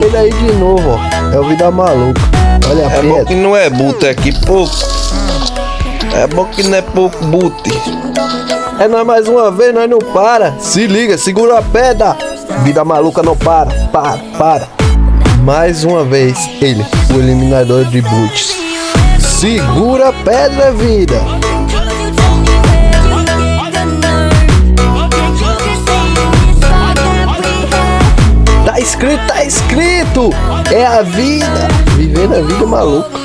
Ele aí de novo, ó. É o Vida Maluca. Olha a É bom que não é é que pouco. É bom que não é pouco bute. É nós mais uma vez, nós não para. Se liga, segura a pedra. Vida maluca não para, para, para. Mais uma vez, ele, o eliminador de boots. Segura a pedra, vida. Tá tá escrito. É a vida. Vivendo a vida maluca.